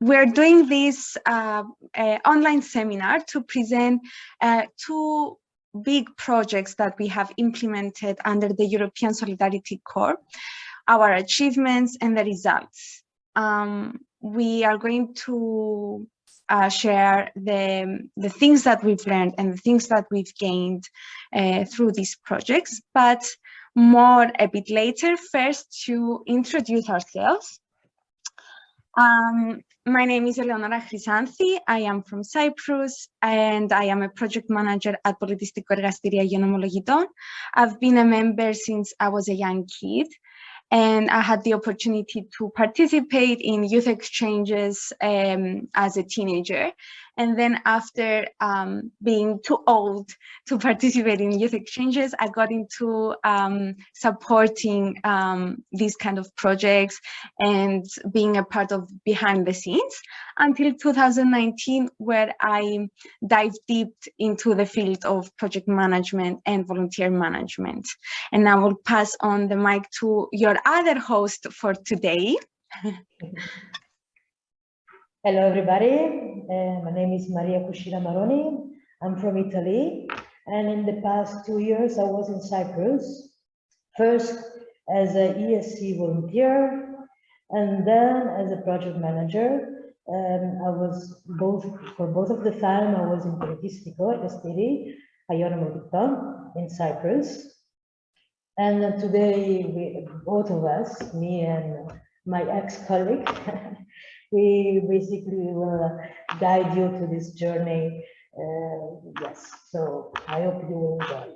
we're doing this uh, uh, online seminar to present uh, two big projects that we have implemented under the European Solidarity Corps, our achievements and the results. Um, we are going to uh, share the, the things that we've learned and the things that we've gained uh, through these projects, but more a bit later. First, to introduce ourselves. Um, my name is Eleonora Chrysanthi. I am from Cyprus and I am a project manager at Politistiko Ergastiri Agion Omologiton. I've been a member since I was a young kid and I had the opportunity to participate in youth exchanges um, as a teenager. And then after um, being too old to participate in youth exchanges, I got into um, supporting um, these kind of projects and being a part of behind the scenes until 2019, where I dived deep into the field of project management and volunteer management. And I will pass on the mic to your other host for today. Hello, everybody. My name is Maria Cucina Maroni. I'm from Italy. And in the past two years, I was in Cyprus, first as an ESC volunteer, and then as a project manager. Um, I was both, for both of the time, I was in Politistico, a city, Ionomodicton, in Cyprus. And today, we, both of us, me and my ex-colleague, we basically will guide you to this journey. Uh, yes, so I hope you enjoy.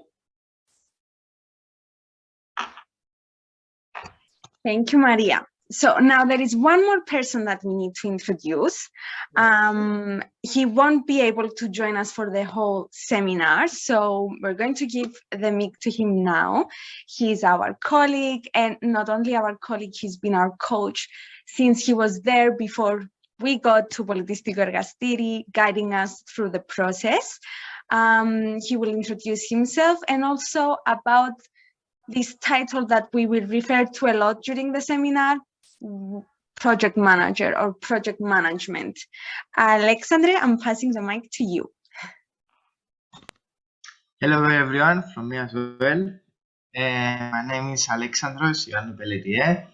Thank you, Maria. So now there is one more person that we need to introduce. Um, he won't be able to join us for the whole seminar, so we're going to give the mic to him now. He's our colleague, and not only our colleague, he's been our coach since he was there before we got to Politistiko Ergastiri, guiding us through the process. Um, he will introduce himself and also about this title that we will refer to a lot during the seminar, project manager or project management. Alexandre, I'm passing the mic to you. Hello everyone from me as well. Uh, my name is Alexandros Ioannou Pelletier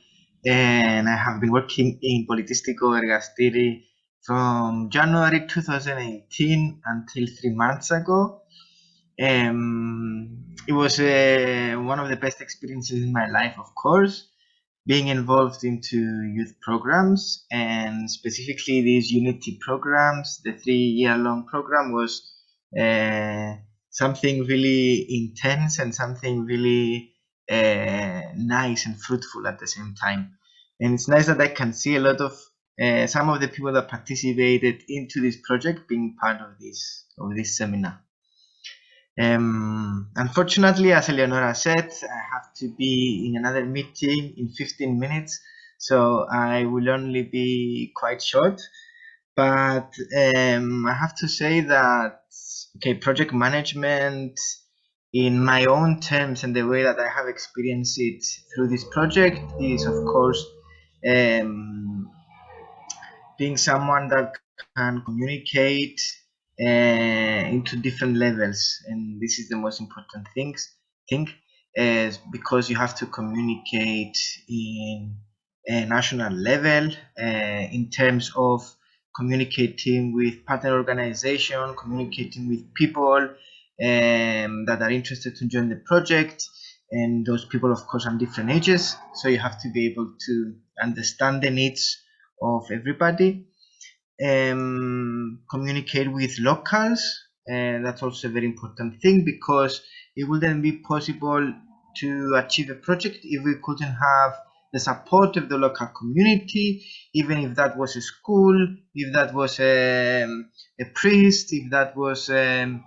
and I have been working in Politistiko Ergastiri from January 2018 until three months ago. Um, it was uh, one of the best experiences in my life, of course, being involved into youth programs and specifically these Unity programs. The three-year-long program was uh, something really intense and something really uh, nice and fruitful at the same time. And it's nice that I can see a lot of uh, some of the people that participated into this project being part of this of this seminar. Um, unfortunately, as Eleonora said, I have to be in another meeting in 15 minutes, so I will only be quite short. But um, I have to say that okay, project management in my own terms and the way that I have experienced it through this project is of course um, being someone that can communicate uh, into different levels. And this is the most important things thing is because you have to communicate in a national level uh, in terms of communicating with partner organization communicating with people um, that are interested to join the project. And those people of course are different ages. So you have to be able to understand the needs of everybody. Um, communicate with locals. And that's also a very important thing because it wouldn't be possible to achieve a project if we couldn't have the support of the local community even if that was a school if that was a, a priest if that was um,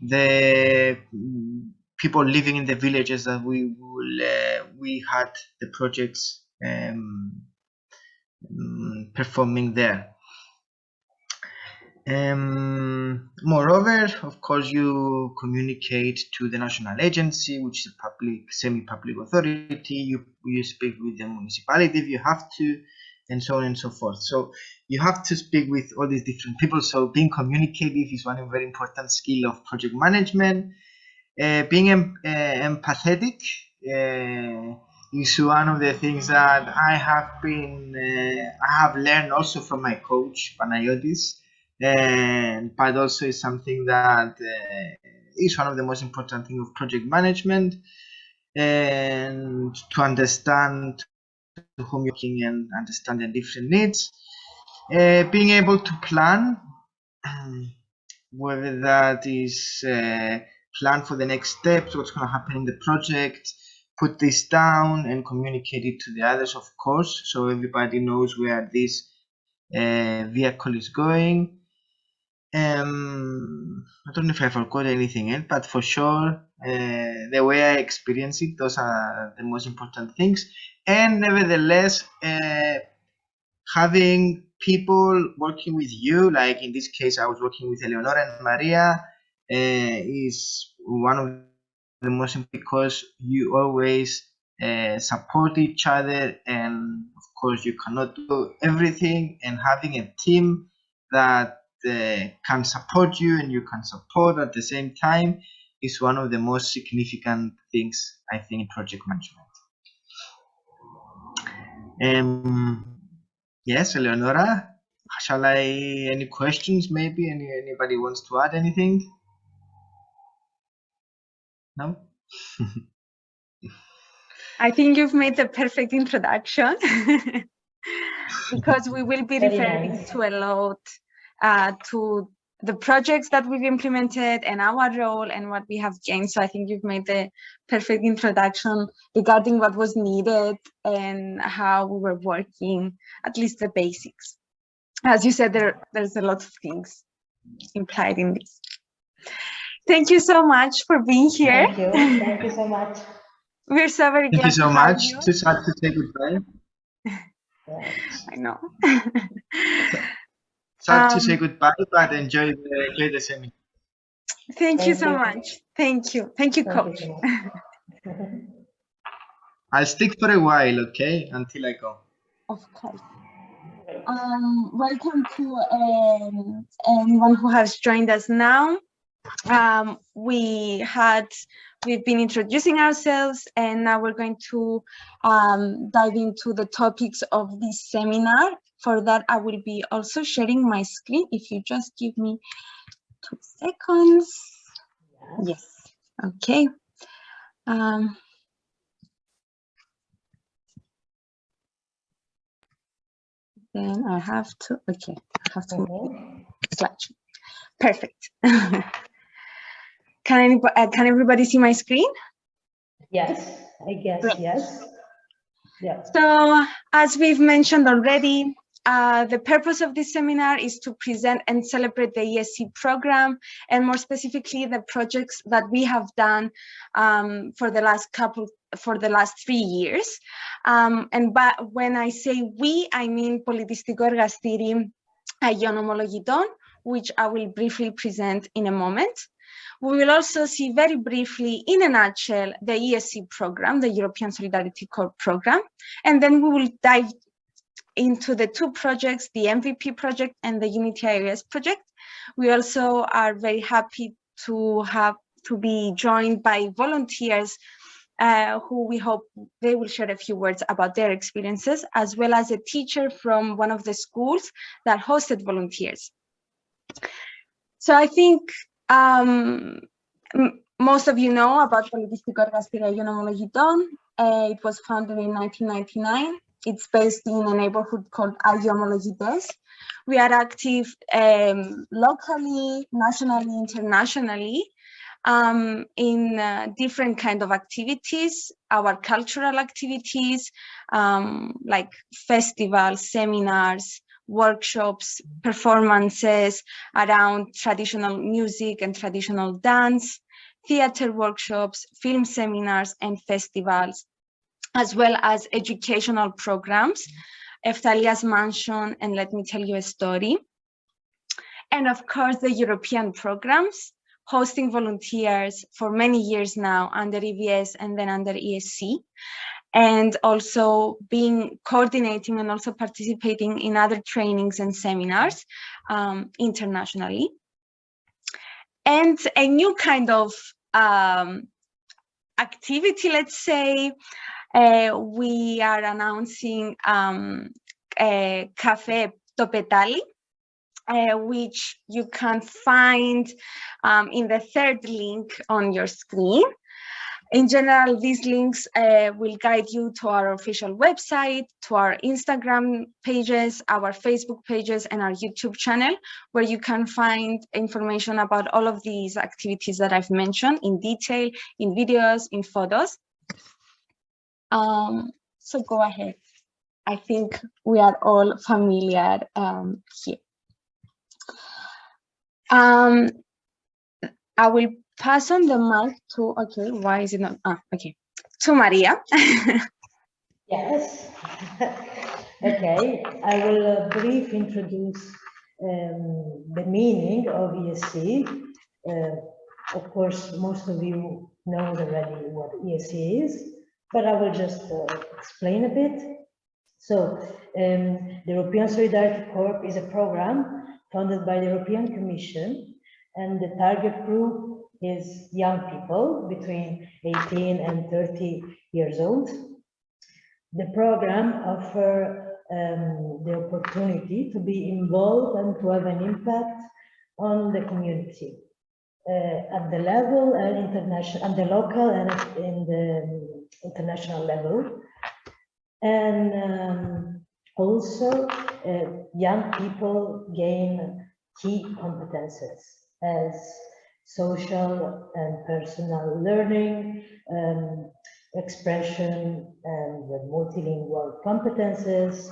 the people living in the villages that we will uh, we had the projects um, mm, performing there. Um, moreover of course you communicate to the national agency which is a public semi-public authority. You, you speak with the municipality if you have to and so on and so forth. So you have to speak with all these different people. So being communicative is one very important skill of project management. Uh, being em uh, empathetic uh, is one of the things that I have been, uh, I have learned also from my coach Panayotis, and but also is something that uh, is one of the most important things of project management, and to understand to whom you're working and understand their different needs. Uh, being able to plan, whether that is uh, plan for the next steps, what's going to happen in the project, put this down and communicate it to the others, of course, so everybody knows where this uh, vehicle is going. Um, I don't know if I forgot anything else, but for sure, uh, the way I experience it, those are the most important things. And nevertheless, uh, having people working with you, like in this case, I was working with Eleonora and Maria, uh, is one of the most important because you always uh, support each other, and of course, you cannot do everything. And having a team that uh, can support you and you can support at the same time is one of the most significant things I think in project management. Um, yes, Eleonora, shall I, any questions maybe? Any, anybody wants to add anything? No? I think you've made the perfect introduction because we will be referring nice. to a lot uh, to the projects that we've implemented and our role and what we have gained. So I think you've made the perfect introduction regarding what was needed and how we were working, at least the basics. As you said, there, there's a lot of things implied in this. Thank you so much for being here. Thank you. Thank you so much. We're so very Thank you glad so to have much. you. Too sad to say goodbye. Yeah. I know. Sad to say Um, goodbye, but enjoy the, enjoy the seminar. Thank you so you. much. Thank you. Thank you, Thank coach. you. I'll stick for a while, okay, until I go. Of course. Um, welcome to um, anyone who has joined us now. Um, we had, we've been introducing ourselves and now we're going to um, dive into the topics of this seminar. For that, I will be also sharing my screen. If you just give me two seconds. Yes, okay. Um, then I have to, okay, I have to slide. Perfect. Can anybody, uh, can everybody see my screen? Yes, I guess, Great. yes. Yeah. So as we've mentioned already, uh, the purpose of this seminar is to present and celebrate the ESC program and more specifically the projects that we have done um, for the last couple for the last three years. Um, and but when I say we, I mean Politistiko Ergastiri Agion Omologiton, which I will briefly present in a moment. We will also see very briefly, in a nutshell, the ESC program, the European Solidarity Corps program, and then we will dive into the two projects, the MVP project and the Unity Areas project. We also are very happy to have to be joined by volunteers uh, who we hope they will share a few words about their experiences, as well as a teacher from one of the schools that hosted volunteers. So I think um, most of you know about Politistiko Ergastiri Agion Omologiton. Uh, it was founded in 1999 it's based in a neighborhood called Agio Omologites. We are active um, locally, nationally, internationally um, in uh, different kind of activities, our cultural activities, um, like festivals, seminars, workshops, performances around traditional music and traditional dance, theater workshops, film seminars and festivals, as well as educational programs, Eftalia's Mansion and Let Me Tell You a Story. And of course, the European programs, hosting volunteers for many years now under EVS and then under ESC. and also being coordinating and also participating in other trainings and seminars um, internationally. And a new kind of um, activity, let's say, uh, we are announcing um, a Cafe Topetali, uh, which you can find um, in the third link on your screen. In general, these links uh, will guide you to our official website, to our Instagram pages, our Facebook pages, and our YouTube channel, where you can find information about all of these activities that I've mentioned in detail, in videos, in photos. Um, so go ahead. I think we are all familiar um, here. Um, I will pass on the mic to, okay, why is it not, ah, okay, to Maria. yes. okay, I will uh, brief introduce um, the meaning of ESC. Uh, of course, most of you know already what ESC is, but I will just uh, explain a bit. So, um, the European Solidarity Corps is a program funded by the European Commission, and the target group is young people between 18 and 30 years old. The program offers um, the opportunity to be involved and to have an impact on the community uh, at the level and international, at the local and in the international level. And um, also uh, young people gain key competences as social and personal learning, um, expression and multilingual competences,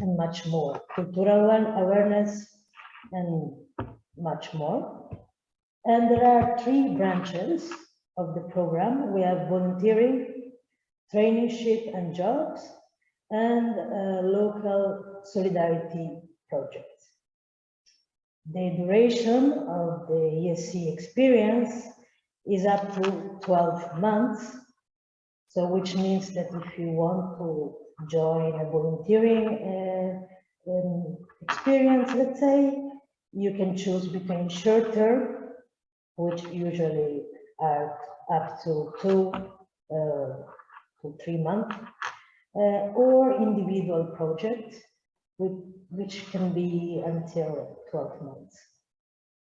and much more. Cultural awareness and much more. And there are three branches of the program. We have volunteering, traineeship and jobs, and local solidarity projects. The duration of the ESC experience is up to 12 months. So which means that if you want to join a volunteering uh, um, experience, let's say, you can choose between short term, which usually are up to two uh, to three months, uh, or individual projects, which can be until 12 months.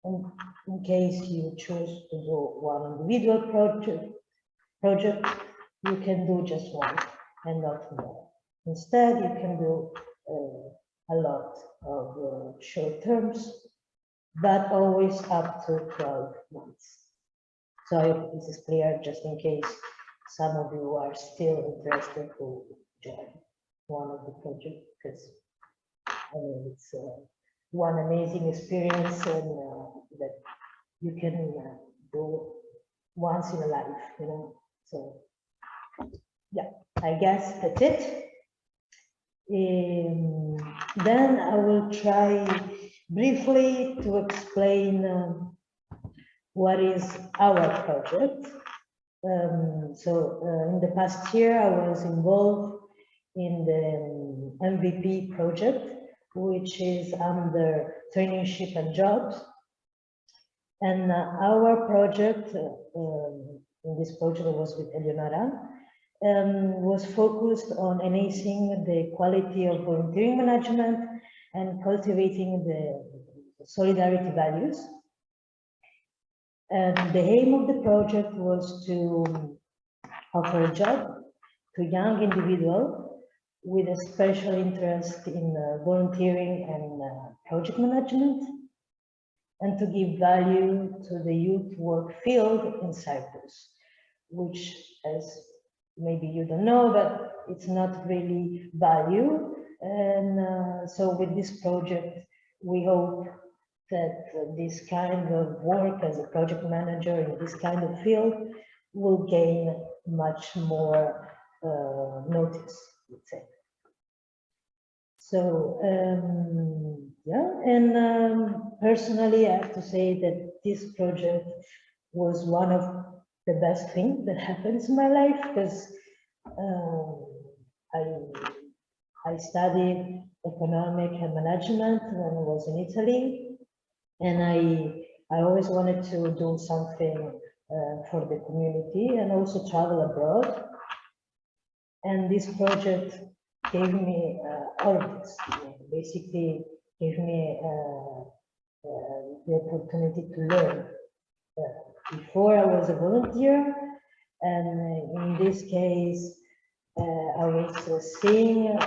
And in case you choose to do one individual project, project, you can do just one and not more. Instead, you can do uh, a lot of uh, short terms, but always up to 12 months. So I hope this is clear, just in case some of you are still interested to join one of the projects, because I mean, it's uh, one amazing experience and uh, that you can uh, do once in a life, you know. So, yeah, I guess that's it. Um, then I will try briefly to explain um, what is our project. Um, so uh, in the past year, I was involved in the MVP um, project, which is under traineeship and jobs. And uh, our project, uh, um, in this project was with Eleonora, um, was focused on enhancing the quality of volunteering management and cultivating the solidarity values. And the aim of the project was to offer a job to young individuals with a special interest in uh, volunteering and uh, project management, and to give value to the youth work field in Cyprus, which, as maybe you don't know, but it's not really value. And uh, so with this project, we hope that this kind of work as a project manager in this kind of field will gain much more uh, notice, let's say. So, um, yeah, and um, personally, I have to say that this project was one of the best things that happens in my life because Um, I, I studied economic and management when I was in Italy. And I, I always wanted to do something uh, for the community and also travel abroad. And this project gave me uh, all of this, basically gave me uh, uh, the opportunity to learn. Uh, before I was a volunteer, and in this case, uh, I was seeing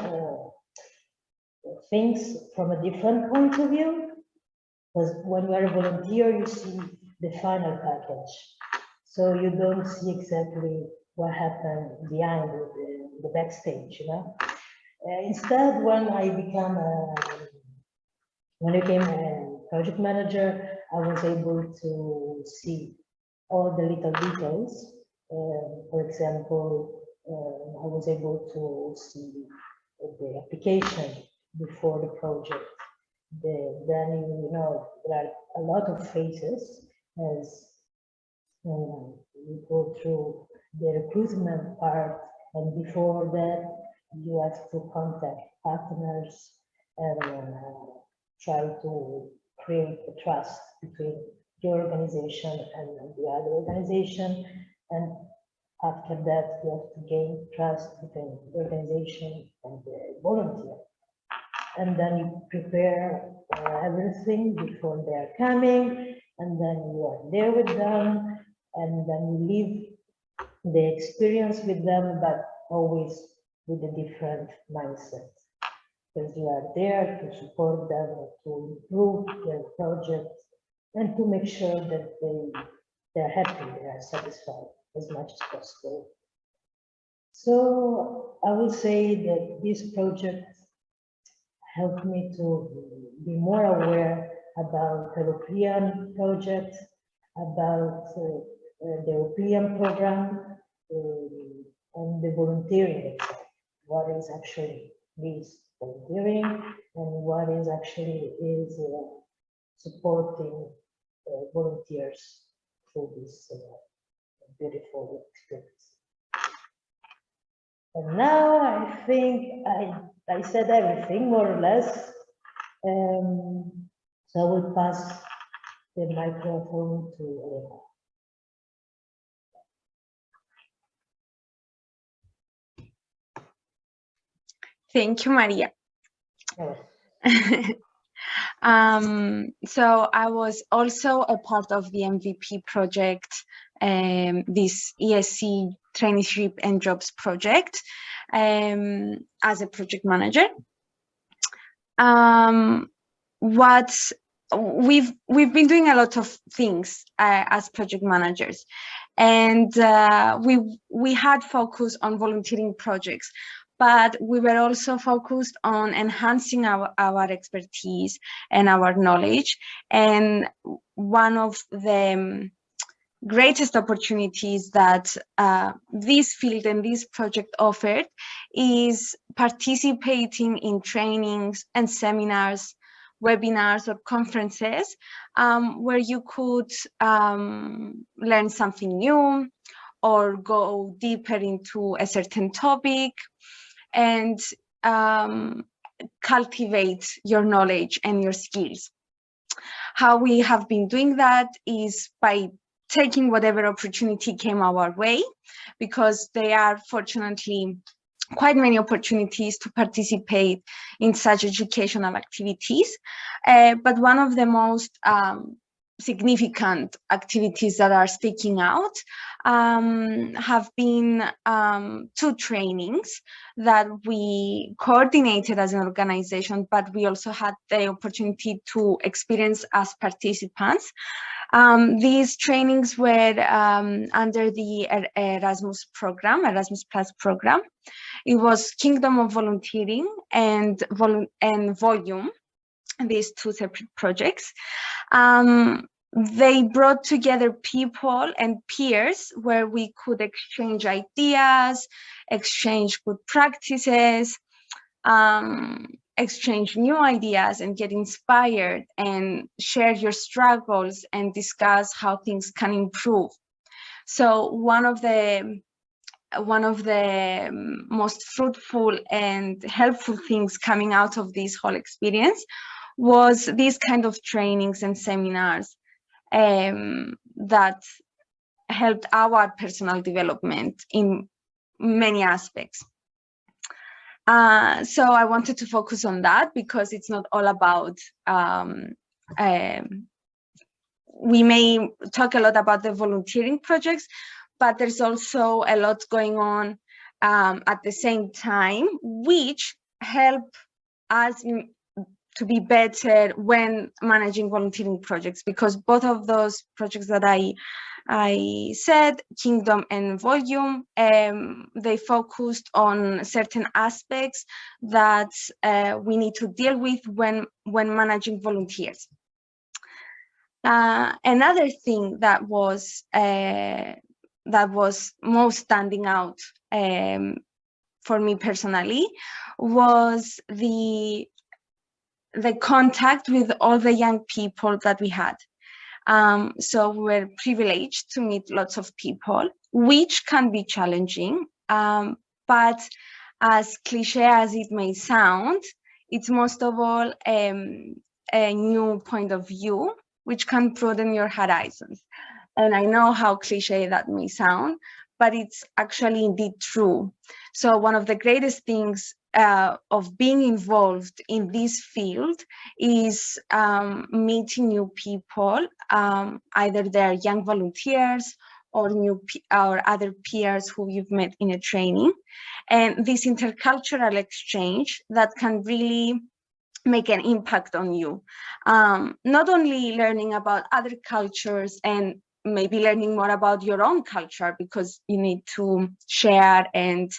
things from a different point of view. Because when you are a volunteer, you see the final package. So you don't see exactly what happened behind the, the backstage, you know. Uh, instead, when I became a, when I became a project manager, I was able to see all the little details. Uh, for example, uh, I was able to see the application before the project. The, then, you know, there are a lot of phases as you go through the recruitment part and before that you have to contact partners and uh, try to create a trust between your organization and the other organization. And after that you have to gain trust between the organization and the volunteer and then you prepare uh, everything before they're coming and then you are there with them and then you live the experience with them but always with a different mindset. Because you are there to support them to improve their project and to make sure that they they're happy they are satisfied as much as possible. So i will say that this project helped me to be more aware about European projects, about uh, uh, the European program, uh, and the volunteering. What is actually this volunteering and what is actually is supporting volunteers through this beautiful experience. And now I think I I said everything more or less. Um, so I will pass the microphone to Elena. Thank you, Maria. Um, so I was also a part of the MVP project, um, this ESC traineeship and jobs project um, as a project manager. Um, what we've we've been doing a lot of things uh, as project managers and uh, we we had focus on volunteering projects but we were also focused on enhancing our, our expertise and our knowledge and one of the greatest opportunities that uh, this field and this project offered is participating in trainings and seminars, webinars or conferences um, where you could um, learn something new or go deeper into a certain topic and um, cultivate your knowledge and your skills. How we have been doing that is by taking whatever opportunity came our way because there are fortunately quite many opportunities to participate in such educational activities. Uh, but one of the most um, significant activities that are sticking out um, have been um, two trainings that we coordinated as an organization, but we also had the opportunity to experience as participants. Um, these trainings were um, under the Erasmus program, Erasmus Plus program. It was Kingdom of Volunteering and, vol and Volume, these two separate projects. Um, they brought together people and peers where we could exchange ideas, exchange good practices, um, exchange new ideas and get inspired and share your struggles and discuss how things can improve. So one of the one of the um, most fruitful and helpful things coming out of this whole experience was these kind of trainings and seminars um, that helped our personal development in many aspects. Uh, so I wanted to focus on that because it's not all about, um, um, we may talk a lot about the volunteering projects, but there's also a lot going on um, at the same time, which help us to be better when managing volunteering projects because both of those projects that I I said, Kingdom and Volume, um, they focused on certain aspects that uh, we need to deal with when, when managing volunteers. Uh, another thing that was uh, that was most standing out um, for me personally was the the contact with all the young people that we had. Um, so we're privileged to meet lots of people, which can be challenging. Um, but as cliche as it may sound, it's most of all um, a new point of view, which can broaden your horizons. And I know how cliche that may sound, but it's actually indeed true. So one of the greatest things uh, of being involved in this field is um, meeting new people, um, either they're young volunteers or new or other peers who you've met in a training. And this intercultural exchange that can really make an impact on you. Um, not only learning about other cultures and maybe learning more about your own culture because you need to share and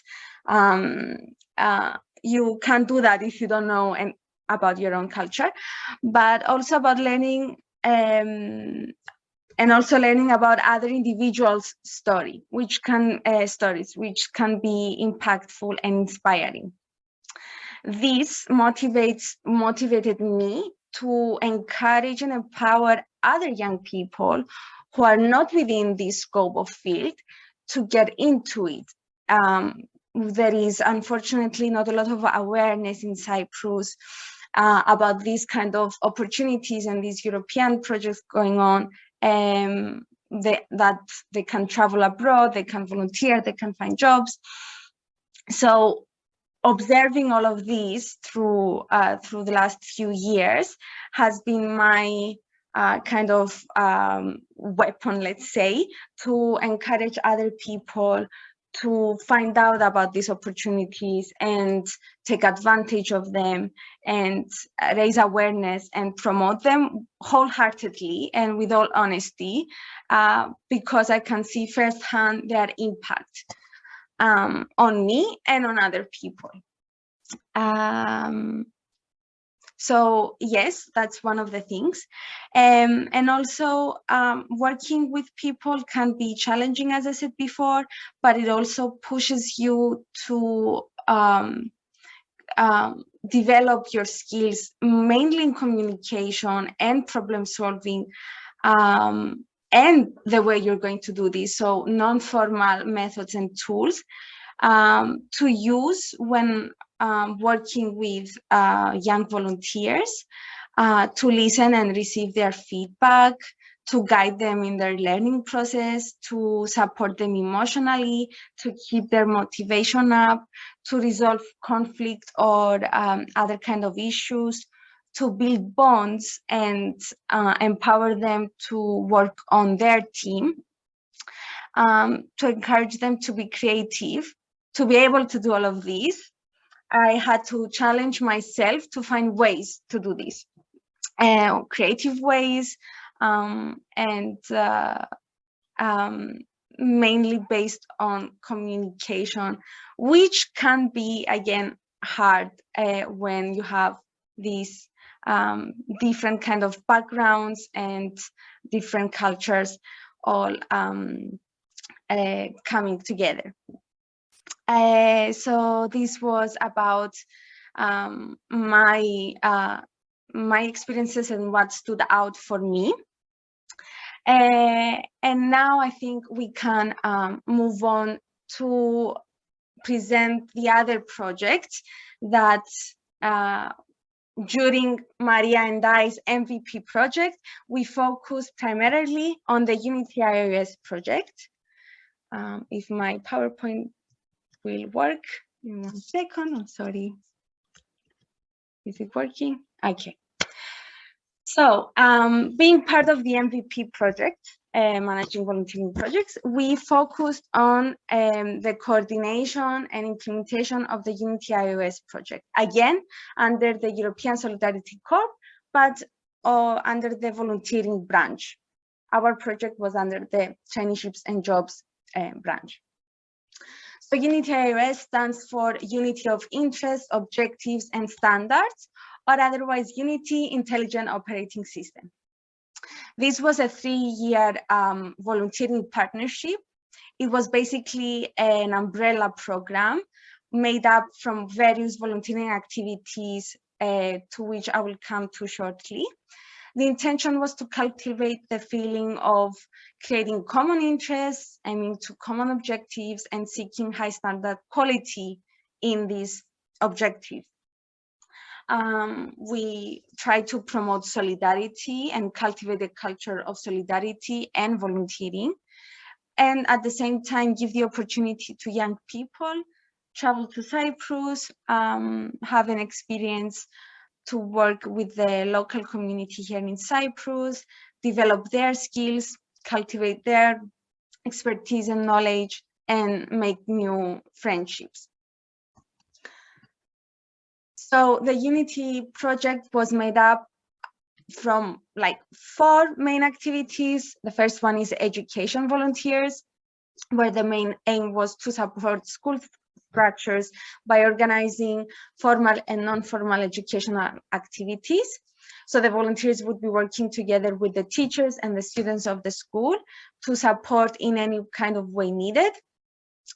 um, uh, you can't do that if you don't know and about your own culture, but also about learning um, and also learning about other individuals' story, which can uh, stories, which can be impactful and inspiring. This motivates motivated me to encourage and empower other young people who are not within this scope of field to get into it. Um, there is unfortunately not a lot of awareness in Cyprus uh, about these kind of opportunities and these European projects going on um, they, that they can travel abroad, they can volunteer, they can find jobs. So observing all of these through uh, through the last few years has been my uh, kind of um, weapon, let's say, to encourage other people to find out about these opportunities and take advantage of them and raise awareness and promote them wholeheartedly and with all honesty uh, because I can see firsthand their impact um, on me and on other people. Um, so yes, that's one of the things. Um, and also um, working with people can be challenging, as I said before, but it also pushes you to um, um develop your skills, mainly in communication and problem solving, um, and the way you're going to do this. So non-formal methods and tools um, to use when um, working with uh, young volunteers uh, to listen and receive their feedback, to guide them in their learning process, to support them emotionally, to keep their motivation up, to resolve conflict or um, other kind of issues, to build bonds and uh, empower them to work on their team, um, to encourage them to be creative, to be able to do all of these, I had to challenge myself to find ways to do this, uh, creative ways, um, and uh, um, mainly based on communication, which can be, again, hard uh, when you have these um, different kind of backgrounds and different cultures all um, uh, coming together. Uh, so this was about um, my uh, my experiences and what stood out for me. Uh, and now I think we can um, move on to present the other projects that uh, during Maria and I's MVP project, we focused primarily on the Unity iOS project. Um, if my PowerPoint will work in one second, I'm sorry. Is it working? Okay. So um, being part of the MVP project, uh, managing volunteering projects, we focused on um, the coordination and implementation of the Unity iOS project, again, under the European Solidarity Corps, but uh, under the volunteering branch. Our project was under the traineeships and jobs uh, branch. So Unity iOS stands for Unity of Interest, Objectives, and Standards, or otherwise Unity Intelligent Operating System. This was a three-year um, volunteering partnership. It was basically an umbrella program made up from various volunteering activities uh, to which I will come to shortly. The intention was to cultivate the feeling of creating common interests, aiming to common objectives, and seeking high standard quality in these objectives um, we try to promote solidarity and cultivate a culture of solidarity and volunteering. And at the same time, give the opportunity to young people, travel to Cyprus, um, have an experience to work with the local community here in Cyprus, develop their skills, cultivate their expertise and knowledge, and make new friendships. So the Unity project was made up from like four main activities. The first one is education volunteers, where the main aim was to support school structures by organizing formal and non-formal educational activities. So the volunteers would be working together with the teachers and the students of the school to support in any kind of way needed.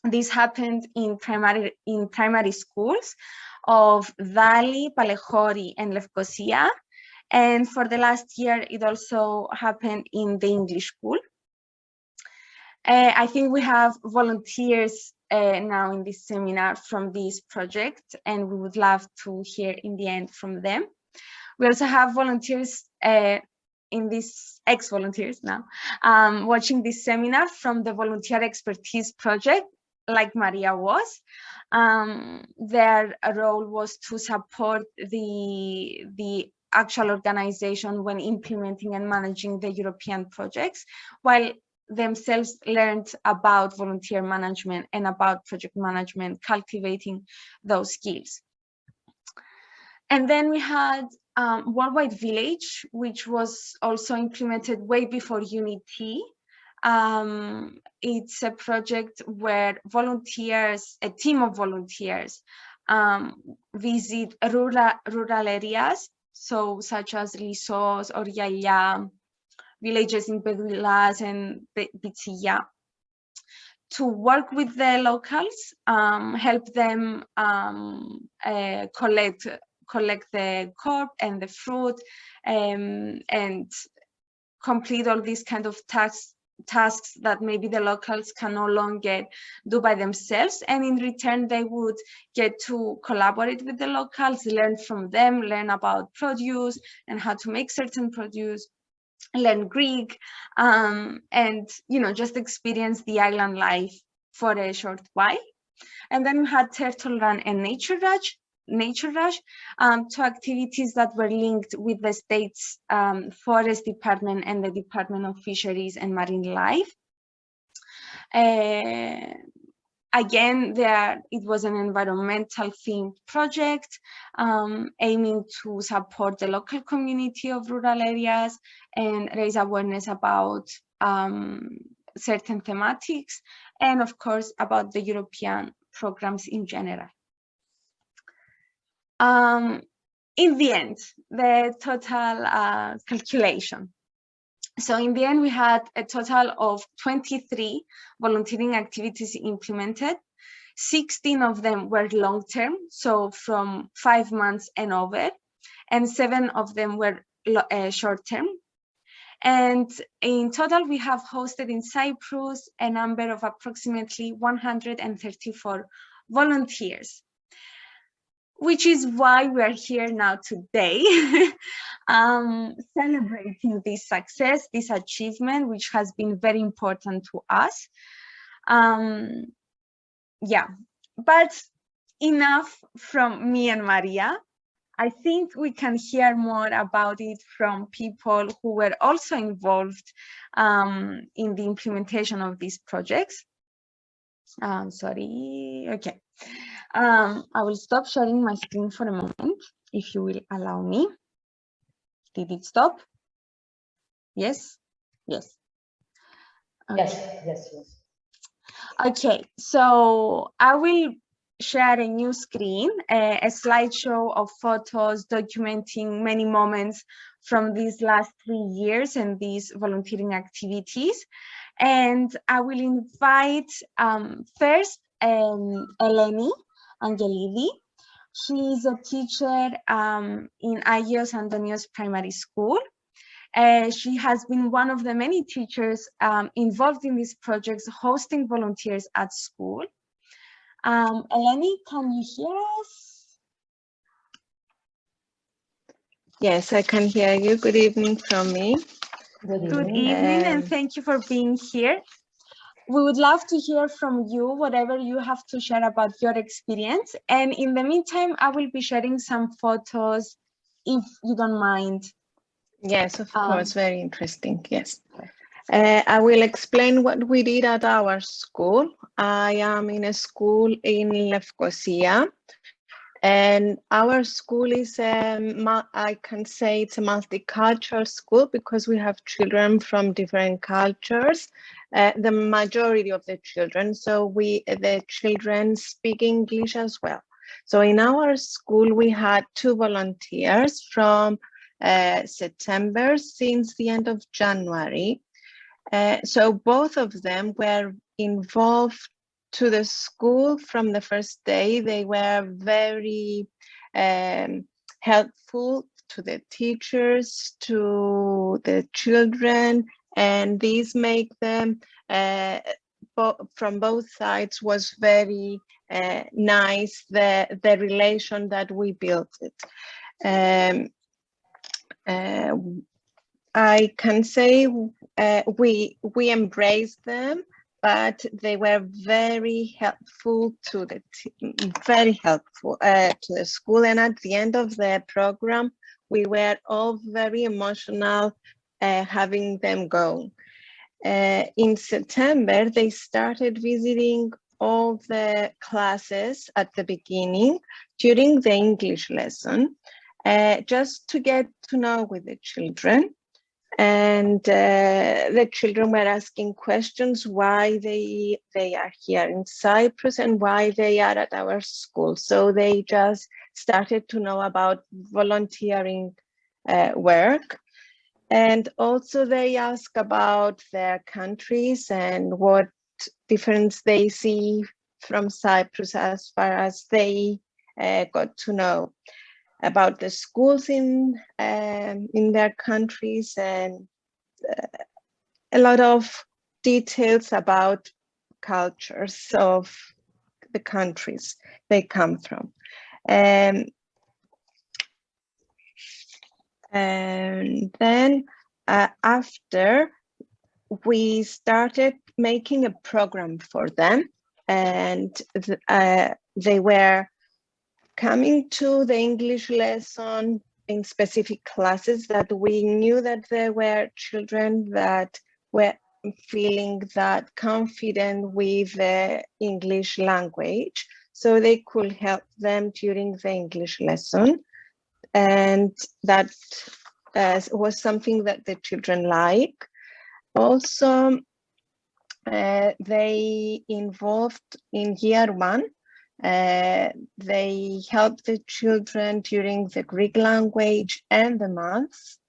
This happened in primary in primary schools of Dali, Palaichori, and Lefkosia. And for the last year, it also happened in the English school. Uh, I think we have volunteers uh, now in this seminar from this project, and we would love to hear in the end from them. We also have volunteers uh, in this ex-volunteers now um, watching this seminar from the Volunteer Expertise Project, like Maria was. Um, their role was to support the, the actual organization when implementing and managing the European projects, while themselves learned about volunteer management and about project management, cultivating those skills. And then we had um, Worldwide Village, which was also implemented way before Unity. Um, it's a project where volunteers, a team of volunteers, um, visit rural, rural areas, so such as Lissos or Yaya, villages in Pedulas and Pitsilla, to work with the locals, um, help them um, uh, collect collect the corp and the fruit um, and complete all these kind of tasks tasks that maybe the locals can no longer do by themselves. And in return they would get to collaborate with the locals learn from them learn about produce and how to make certain produce learn greek um, and you know just experience the island life for a short while and then we had turtle run and nature rush Nature Rush um, to activities that were linked with the state's um, forest department and the Department of Fisheries and Marine Life. Uh, again, there it was an environmental themed project um, aiming to support the local community of rural areas and raise awareness about um, certain thematics and of course about the European programs in general. Um, in the end, the total uh, calculation. So in the end, we had a total of 23 volunteering activities implemented. 16 of them were long-term, so from five months and over, and seven of them were uh, short-term. And in total, we have hosted in Cyprus a number of approximately 134 volunteers, which is why we are here now today, um, celebrating this success, this achievement, which has been very important to us. Um, yeah, but enough from me and Maria. I think we can hear more about it from people who were also involved um, in the implementation of these projects. Um, sorry, okay. Um, I will stop sharing my screen for a moment, if you will allow me. Did it stop? Yes? Yes. Okay. Yes, yes, yes. Okay, so I will share a new screen, a, a slideshow of photos documenting many moments from these last three years and these volunteering activities. And I will invite um, first um, Eleni Angelidi. She is a teacher um, in Agios Antonios Primary School. Uh, she has been one of the many teachers um, involved in these projects, hosting volunteers at school. Um, Eleni, can you hear us? Yes, I can hear you. Good evening from me. Good evening, Good evening and thank you for being here. We would love to hear from you, whatever you have to share about your experience. And in the meantime, I will be sharing some photos if you don't mind. Yes, of um, course, very interesting, yes. Uh, I will explain what we did at our school. I am in a school in Lefkosia and our school is, um, I can say it's a multicultural school because we have children from different cultures, uh, the majority of the children. So we, the children speak English as well. So in our school, we had two volunteers from uh, September since the end of January. Uh, so both of them were involved to the school from the first day. They were very um, helpful to the teachers, to the children, and these make them uh, bo from both sides was very uh, nice, the, the relation that we built it. Um, uh, I can say uh, we we embraced them, but they were very helpful to the team, very helpful uh, to the school. And at the end of the program, we were all very emotional uh, having them go. Uh, in September, they started visiting all the classes at the beginning during the English lesson, uh, just to get to know with the children and uh, the children were asking questions why they they are here in Cyprus and why they are at our school. So they just started to know about volunteering uh, work. And also they ask about their countries and what difference they see from Cyprus as far as they uh, got to know about the schools in um, in their countries and uh, a lot of details about cultures of the countries they come from. Um, and then uh, after we started making a program for them and th uh, they were coming to the English lesson in specific classes that we knew that there were children that were feeling that confident with the English language. So they could help them during the English lesson. And that uh, was something that the children like. Also, uh, they involved in year one uh, they helped the children during the Greek language and the maths,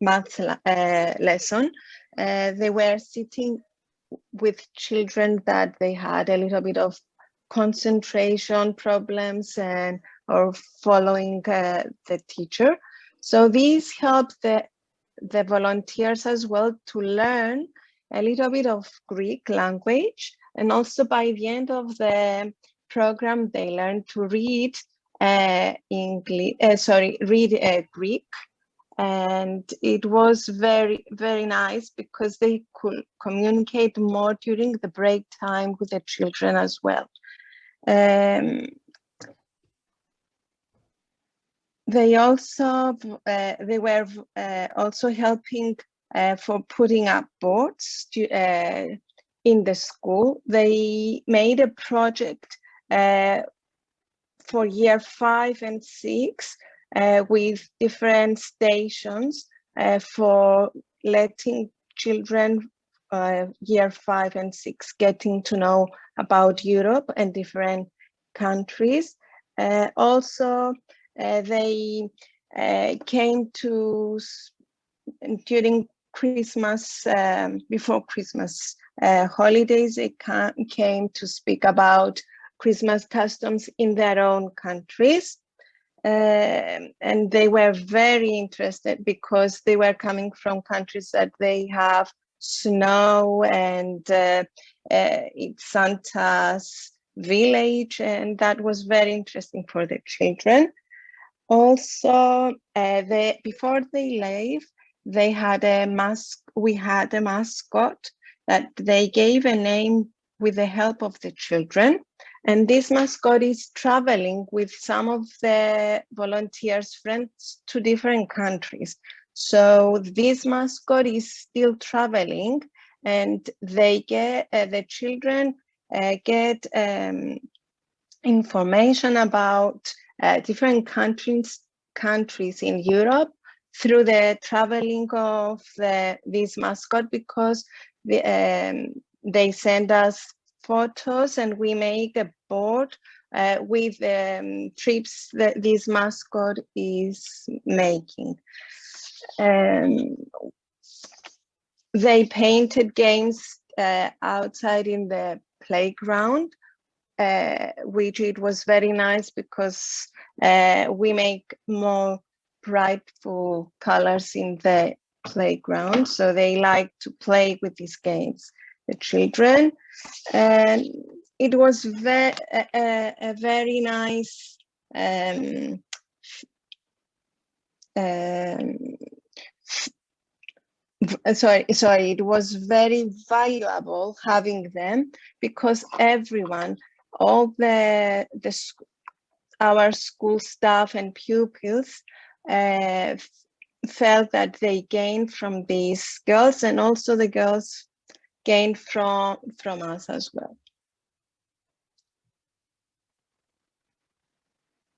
maths uh, lesson. Uh, they were sitting with children that they had a little bit of concentration problems and or following uh, the teacher. So these help the the volunteers as well to learn a little bit of Greek language. And also by the end of the program, they learn to read uh, English, uh, sorry, read uh, Greek. And it was very, very nice because they could communicate more during the break time with the children as well. Um, they also uh, they were uh, also helping uh, for putting up boards to, uh, in the school. They made a project uh, for year five and six uh, with different stations for letting children year five and six getting to know about Europe and different countries. also, they came to during Christmas, um, before Christmas uh, holidays, they came to speak about Christmas customs in their own countries. Uh, and they were very interested because they were coming from countries that they have snow and uh, uh, it's Santa's village and that was very interesting for the children. Also, uh, they, before they leave, they had a mask, we had a mascot that they gave a name with the help of the children. And this mascot is traveling with some of the volunteers' friends to different countries. So this mascot is still traveling and they get, uh, the children uh, get um, information about uh, different countries, countries in Europe through the traveling of the, this mascot because the, um, they send us photos and we make a board uh, with um, trips that this mascot is making. Um, they painted games uh, outside in the playground, which it was very nice because uh, we make more brightful colors in the playground. So they like to play with these games, the children. And it was ve a, a, very nice um, um, sorry, sorry, it was very valuable having them because everyone, all the, the our school staff and pupils uh, felt that they gained from these girls and also the girls gained from from us as well.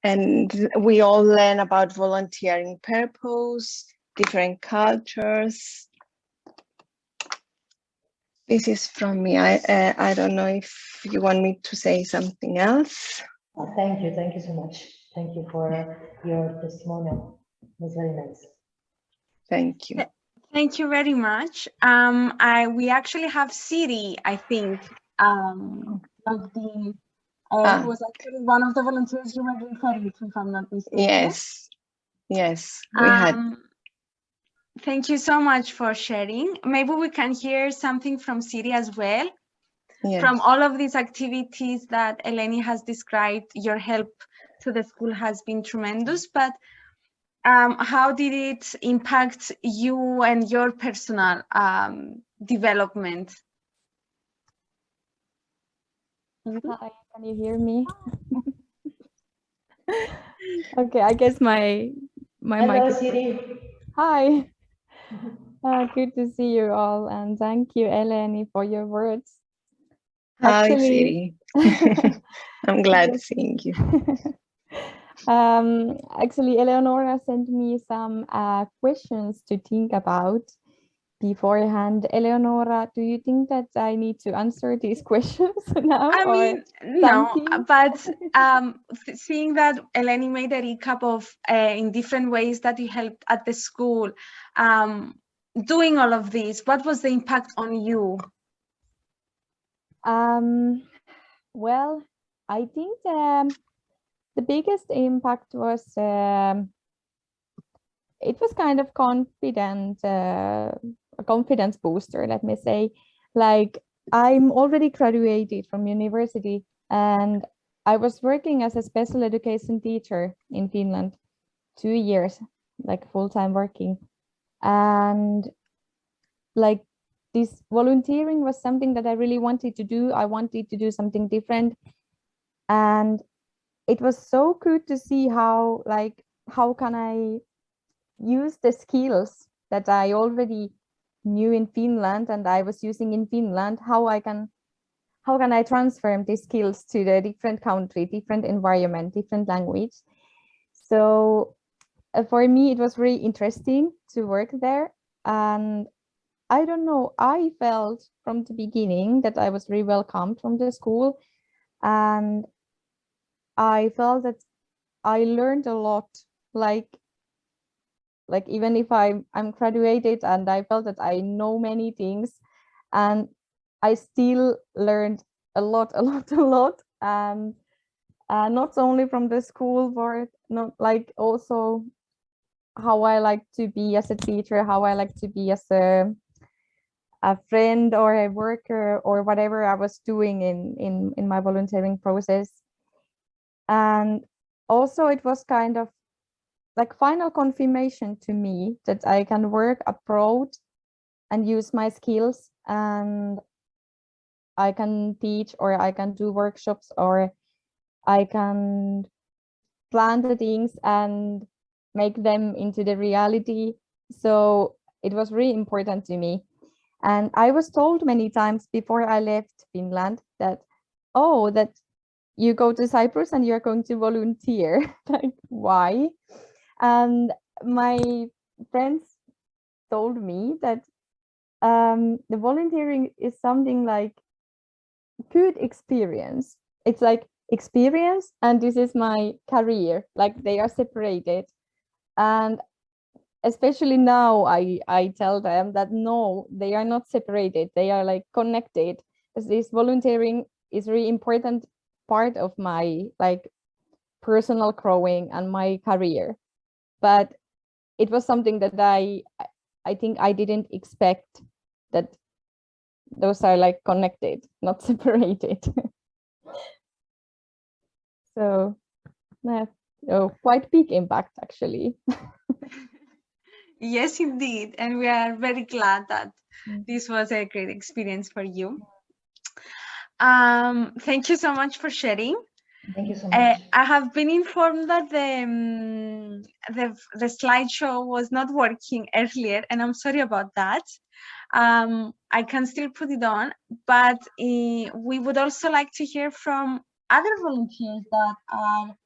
And we all learn about volunteering purpose, different cultures. This is from me. I uh, I don't know if you want me to say something else. Oh, thank you. Thank you so much. Thank you for your testimonial. It was very nice. Thank you. Thank you very much. Um, I we actually have Siri, I think, um, of the uh, ah. was actually one of the volunteers you were referring to, if I'm not mistaken. Yes, yes, we um, had. Thank you so much for sharing. Maybe we can hear something from Siri as well. Yes. From all of these activities that Eleni has described, your help to the school has been tremendous, but um, how did it impact you and your personal um, development? Hi, can you hear me? okay, I guess my my Hello, mic. Siri. Hi. Uh, good to see you all, and thank you, Eleni, for your words. Hi, Siri. I'm glad seeing you. Um, actually, Eleonora sent me some uh, questions to think about beforehand. Eleonora, do you think that I need to answer these questions now? I mean, no, but um, seeing that Eleni made a recap of uh, in different ways that you helped at the school, um, doing all of this, what was the impact on you? Um, well, I think um, the biggest impact was um, it was kind of confident, uh, confidence booster, let me say. Like I'm already graduated from university and I was working as a special education teacher in Finland, two years, like full-time working. And like this volunteering was something that I really wanted to do. I wanted to do something different. And it was so good to see how like how can I use the skills that I already knew in Finland and I was using in Finland, how I can how can I transfer these skills to the different country, different environment, different language. So uh, for me, it was really interesting to work there. And I don't know, I felt from the beginning that I was really welcomed from the school. And I felt that I learned a lot, like, like even if I'm, I'm graduated and I felt that I know many things and I still learned a lot, a lot, a lot. And uh, not only from the school, but not like also how I like to be as a teacher, how I like to be as a a friend or a worker or whatever I was doing in in in my volunteering process and also it was kind of like final confirmation to me that I can work abroad and use my skills and I can teach or I can do workshops or I can plan the things and make them into the reality. So it was really important to me. And I was told many times before I left Finland that, oh, that you go to Cyprus and you're going to volunteer. like, why? And my friends told me that um, the volunteering is something like good experience. It's like experience and this is my career, like they are separated. And especially now I, I tell them that no, they are not separated. They are like connected. This volunteering is really important part of my like personal growing and my career but it was something that i i think i didn't expect that those are like connected not separated so oh, quite big impact actually yes indeed and we are very glad that Mm. this was a great experience for you um, thank you so much for sharing. Thank you so Uh, much. I have been informed that the, um, the the slideshow was not working earlier, and I'm sorry about that. Um, I can still put it on, but uh, we would also like to hear from other volunteers that are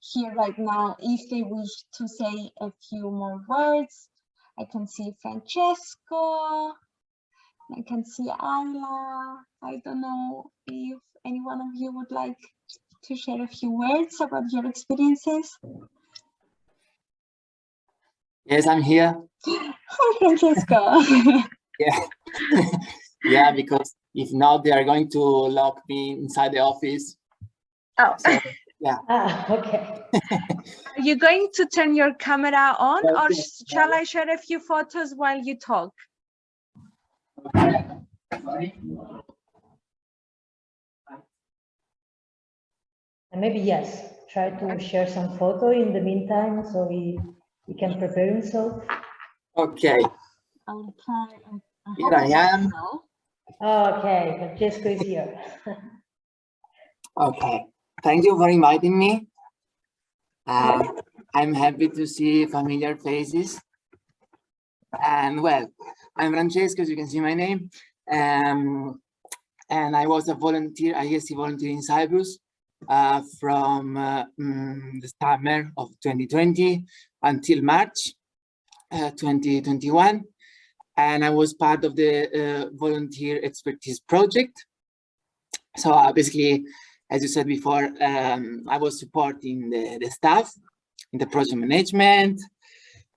here right now if they wish to say a few more words. I can see Francesco. I can see Ayla. I don't know if any one of you would like to share a few words about your experiences. Yes, I'm here. Hi, Francesco. Yeah. yeah, because if not, they are going to lock me inside the office. oh, So, Ah, okay. are you going to turn your camera on or Okay. sh- shall I share a few photos while you talk? okay. And maybe yes, try to share some photo in the meantime so he, he can prepare himself. Okay, I'll try. I Here hope I am. well. Okay, Francesco is here. okay. Thank you for inviting me. Uh, I'm happy to see familiar faces. And well, I'm Francesco, as you can see my name. Um, and I was a volunteer, I guess, a volunteer in Cyprus uh, from uh, mm, the summer of 2020 until March uh, 2021. And I was part of the uh, volunteer expertise project. So basically, as you said before, um, I was supporting the, the staff in the project management.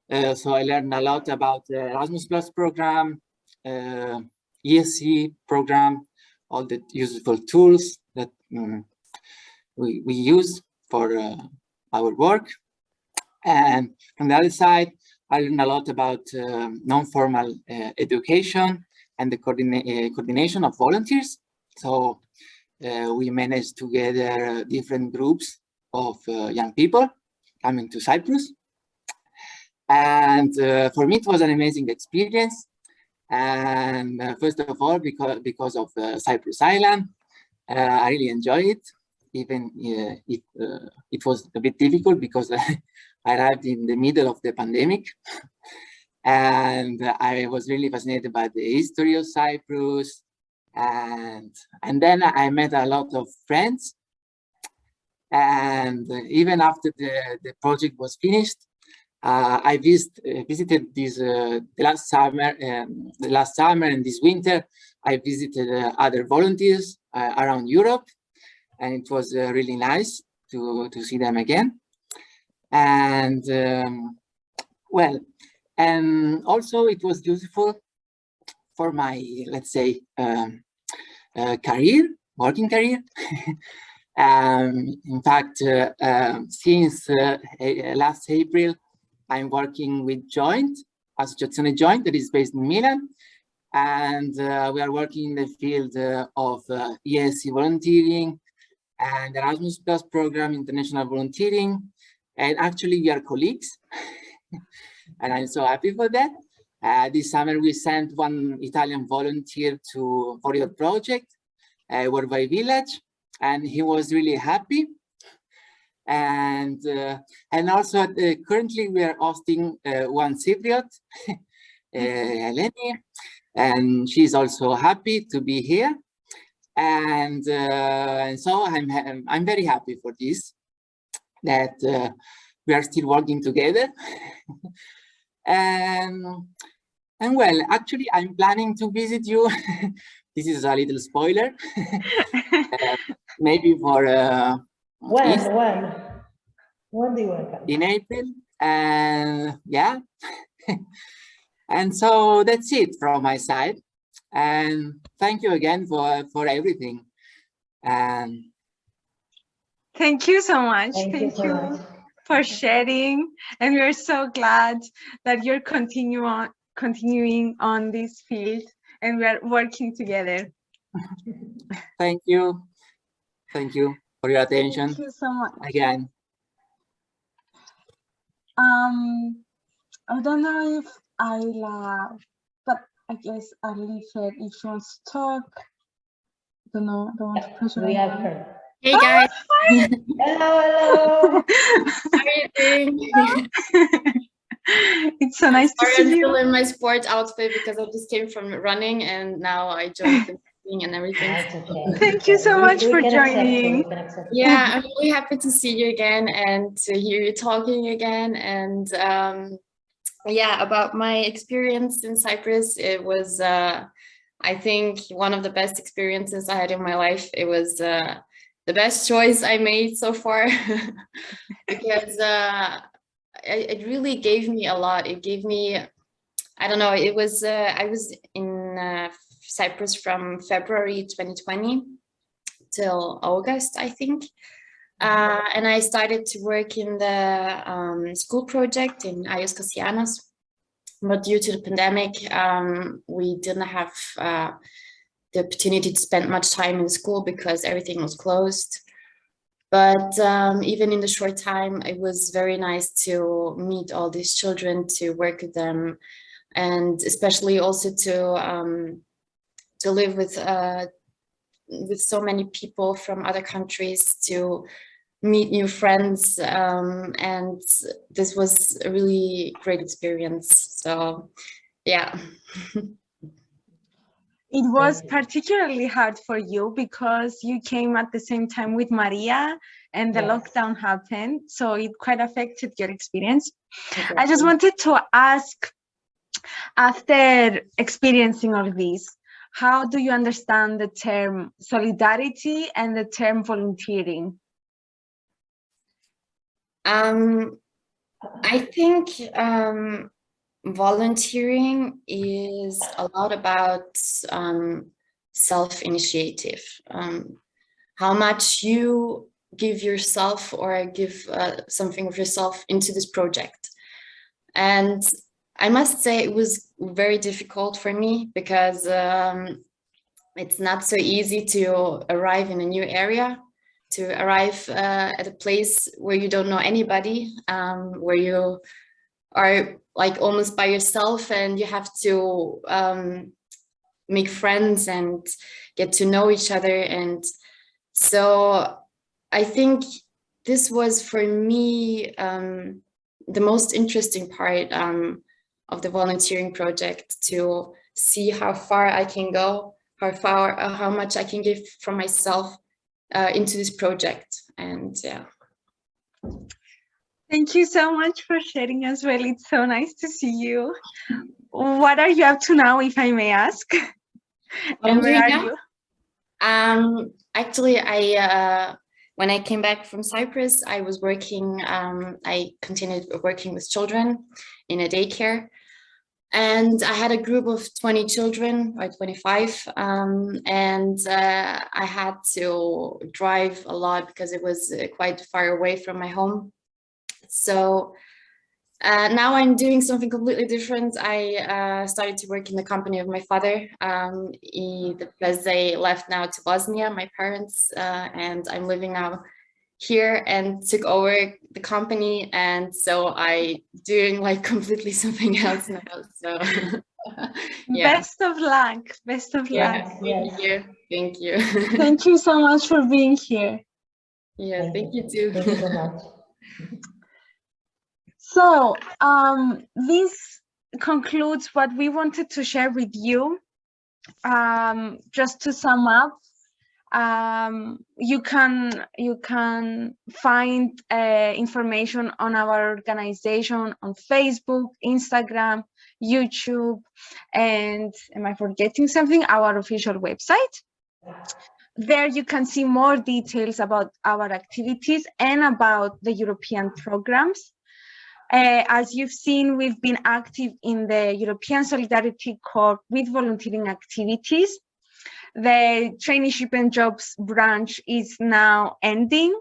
So I learned a lot about the Erasmus Plus program, ESC program, all the useful tools that um, we, we use for uh, our work. And on the other side, I learned a lot about uh, non-formal uh, education and the coordina uh, coordination of volunteers. So uh, we managed together different groups of uh, young people coming to Cyprus. And uh, for me, it was an amazing experience. And first of all, because, because of Cyprus Island, I really enjoyed it even uh, if uh, it was a bit difficult because I arrived in the middle of the pandemic. and I was really fascinated by the history of Cyprus. And, and then I met a lot of friends. And even after the, the project was finished, uh, I visit, uh, visited this uh, last summer, um, the last summer and this winter. I visited uh, other volunteers uh, around Europe, and it was uh, really nice to to see them again. And um, well and also it was useful for my let's say um, uh, career working career. Um, in fact uh, uh, since uh, last april i'm working with joint associazione joint that is based in milan. And uh, we are working in the field uh, of ESC volunteering and Erasmus Plus program, international volunteering, and actually we are colleagues. And i'm so happy for that. Uh, this summer we sent one italian volunteer to for your project uh, Warvai village and he was really happy. And uh, and also uh, currently we are hosting uh, one cypriot uh, Eleni and she's also happy to be here and, uh, and so I'm I'm very happy for this that uh, we are still working together. and, and well, actually, I'm planning to visit you. this is a little spoiler. uh, maybe for uh, when, East, when? When do you want come? In April. And yeah. and so that's it from my side. And thank you again for, for everything. And Thank you so much. Thank, Thank, you, so you much. for sharing. And we are so glad that you're continue on, continuing on this field and we are working together. Thank you. Thank you for your attention. Thank you so much. Again. Um, I don't know if Ayla, but I guess I'll leave her if she wants to talk. Don't know, don't want to pressure We have anyone. her. Hey guys, Hello, hello. how are you doing? it's so nice to Sorry, see I'm still you. in my sports outfit because I just came from running and now I joined the meeting and everything. That's okay. Thank you so much we for can joining. we can accept it. Yeah, I'm really happy to see you again and to hear you talking again. And um, yeah, about my experience in Cyprus, it was, uh, I think, one of the best experiences I had in my life. It was uh, the best choice I made so far because uh, it, it really gave me a lot. It gave me, I don't know, it was, uh, I was in uh, Cyprus from February 2020 till August, I think. Uh, and I started to work in the um, school project in Agios Kassianos. But due to the pandemic, um, we didn't have uh, the opportunity to spend much time in school because everything was closed. But um, even in the short time, it was very nice to meet all these children, to work with them, and especially also to um, to live with uh, with so many people from other countries, to meet new friends, um, and this was a really great experience. So, yeah. It was particularly hard for you because you came at the same time with Maria and the Yes. lockdown happened. So it quite affected your experience. I just wanted to ask, after experiencing all this, how do you understand the term solidarity and the term volunteering? Um, I think um, volunteering is a lot about um, self-initiative. Um, how much you give yourself or give uh, something of yourself into this project. And I must say it was very difficult for me because um, it's not so easy to arrive in a new area, to arrive uh, at a place where you don't know anybody, um, where you are like almost by yourself and you have to um, make friends and get to know each other. And so I think this was for me um, the most interesting part um, of the volunteering project to see how far I can go, how far, uh, how much I can give from myself uh, into this project. And yeah. Thank you so much for sharing as well. It's so nice to see you. What are you up to now, if I may ask? and where are you? Um, actually, I uh, when I came back from Cyprus, I was working, um, I continued working with children in a daycare. And I had a group of 20 children or 25 um, and uh, I had to drive a lot because it was uh, quite far away from my home. So uh, now I'm doing something completely different. I uh, started to work in the company of my father um, he, because they left now to Bosnia, my parents, uh, and I'm living now here and took over the company. And so I doing like completely something else now. So yeah. Best of luck. Best of yeah, luck. Thank you. Thank you. thank you so much for being here. Yeah, thank you too. Thank you so much. So um, this concludes what we wanted to share with you. Um, just to sum up, um, you can you can find uh, information on our organization on Facebook, Instagram, YouTube, and am I forgetting something? Our official website. There you can see more details about our activities and about the European programs. Uh, as you've seen, we've been active in the European Solidarity Corps with volunteering activities. The traineeship and jobs branch is now ending.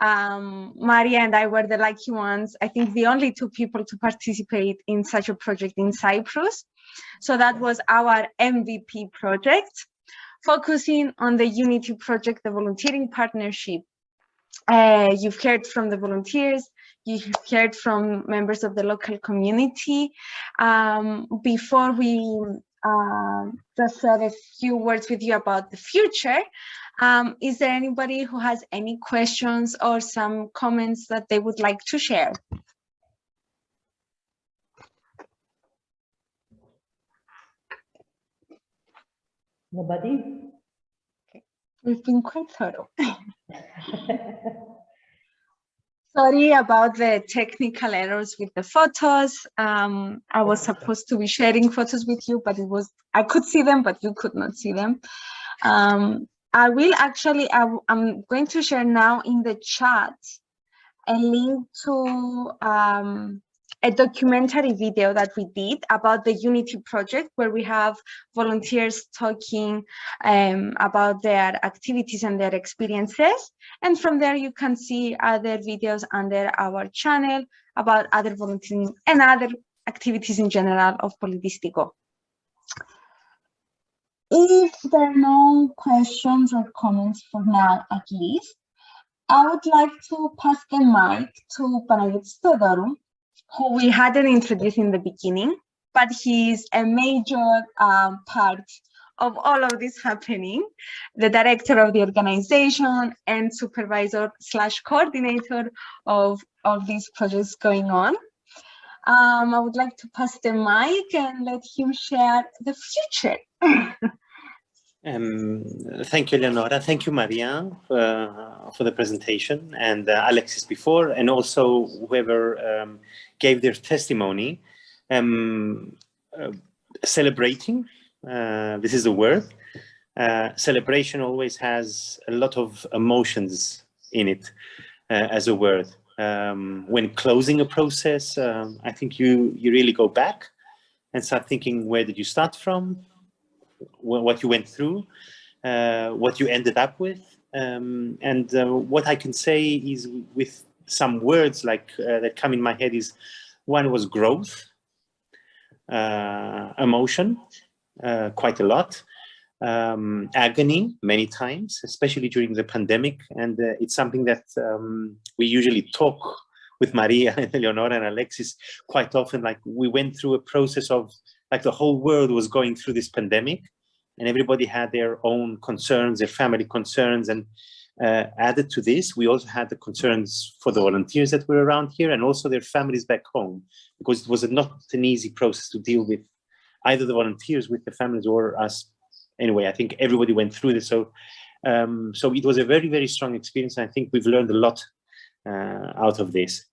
Um, Maria and I were the lucky ones, I think the only two people to participate in such a project in Cyprus. So that was our MVP project, focusing on the Unity project, the volunteering partnership. Uh, you've heard from the volunteers, you've heard from members of the local community. Um, before we uh, just said a few words with you about the future, um, is there anybody who has any questions or some comments that they would like to share? Nobody? Okay. We've been quite thorough. Sorry about the technical errors with the photos. Um, I was supposed to be sharing photos with you, but it was I could see them, but you could not see them. Um, I will actually, I, am going to share now in the chat a link to um, a documentary video that we did about the Unity project, where we have volunteers talking um, about their activities and their experiences. And from there, you can see other videos under our channel about other volunteering and other activities in general of Politistiko. If there are no questions or comments for now, at least, I would like to pass the mic to Panagiotis Theodorou, who we hadn't introduced in the beginning, but he's a major um, part of all of this happening, the director of the organization and supervisor slash coordinator of all these projects going on. Um, I would like to pass the mic and let him share the future. um, thank you, Leonora. Thank you, Maria, uh, for the presentation and uh, Alexis before, and also whoever um, gave their testimony, um, uh, celebrating, uh, this is the word. Uh, celebration always has a lot of emotions in it uh, as a word. Um, when closing a process, um, I think you, you really go back and start thinking, where did you start from? What you went through, uh, what you ended up with. Um, and uh, what I can say is with some words like that come in my head is One was growth, uh, emotion, uh, quite a lot, um, agony many times, especially during the pandemic. And uh, it's something that um, we usually talk with Maria and Eleonora and Alexis quite often, like we went through a process of like the whole world was going through this pandemic and everybody had their own concerns, their family concerns. And uh, added to this, we also had the concerns for the volunteers that were around here and also their families back home, because it was a, not an easy process to deal with either the volunteers with the families or us. Anyway, I think everybody went through this. So, um, so it was a very, very strong experience. I think we've learned a lot uh, out of this.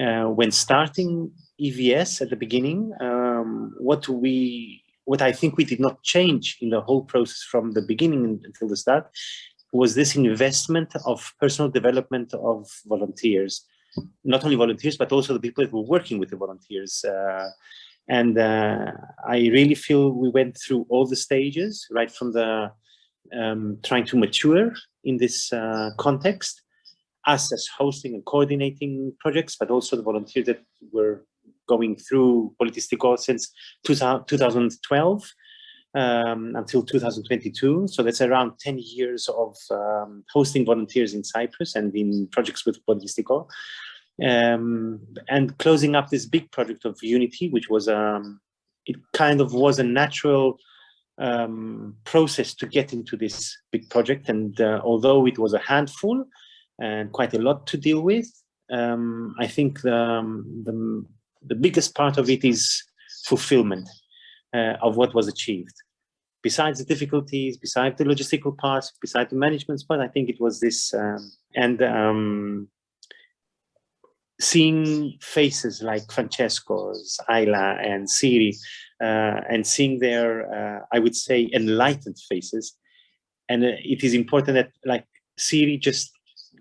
Uh, when starting EVS at the beginning, um, what we what I think we did not change in the whole process from the beginning until the start was this investment of personal development of volunteers, not only volunteers, but also the people that were working with the volunteers. Uh, and uh, I really feel we went through all the stages, right from the um, trying to mature in this uh, context, us as hosting and coordinating projects, but also the volunteers that were going through Politistiko since 2012 um, until 2022. So that's around 10 years of um, hosting volunteers in Cyprus and in projects with Politistiko. Um, and closing up this big project of Unity, which was, um, it kind of was a natural um, process to get into this big project. And uh, although it was a handful and quite a lot to deal with, um, I think the, the, the biggest part of it is fulfillment uh, of what was achieved. Besides the difficulties, besides the logistical parts, besides the management part, I think it was this, um, and um, seeing faces like Francesco's, Ayla and Siri, uh, and seeing their, uh, I would say, enlightened faces. And uh, it is important that like Siri just